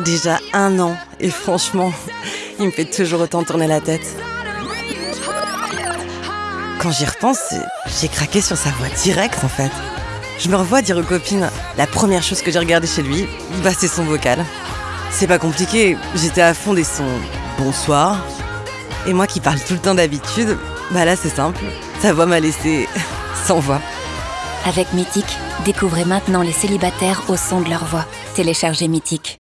Déjà un an, et franchement, il me fait toujours autant tourner la tête. Quand j'y repense, j'ai craqué sur sa voix directe en fait. Je me revois dire aux copines, la première chose que j'ai regardée chez lui, bah c'est son vocal. C'est pas compliqué, j'étais à fond des sons bonsoir. Et moi qui parle tout le temps d'habitude, bah là c'est simple, sa voix m'a laissé sans voix. Avec Mythique, découvrez maintenant les célibataires au son de leur voix. Téléchargez Mythique.